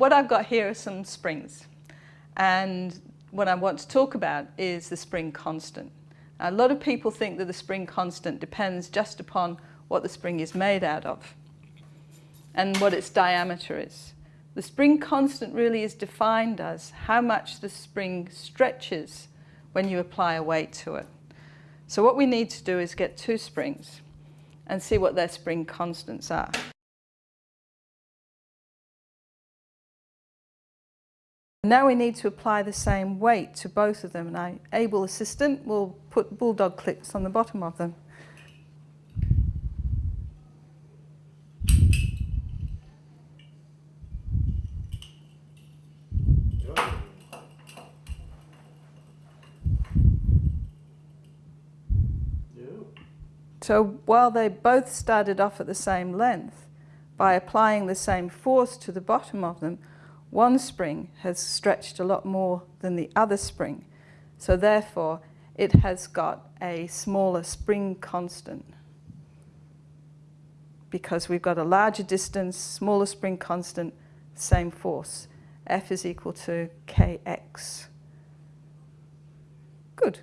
what I've got here are some springs. And what I want to talk about is the spring constant. A lot of people think that the spring constant depends just upon what the spring is made out of and what its diameter is. The spring constant really is defined as how much the spring stretches when you apply a weight to it. So what we need to do is get two springs and see what their spring constants are. Now we need to apply the same weight to both of them and our able assistant will put bulldog clips on the bottom of them. So while they both started off at the same length, by applying the same force to the bottom of them, one spring has stretched a lot more than the other spring. So therefore, it has got a smaller spring constant because we've got a larger distance, smaller spring constant, same force. F is equal to kx. Good.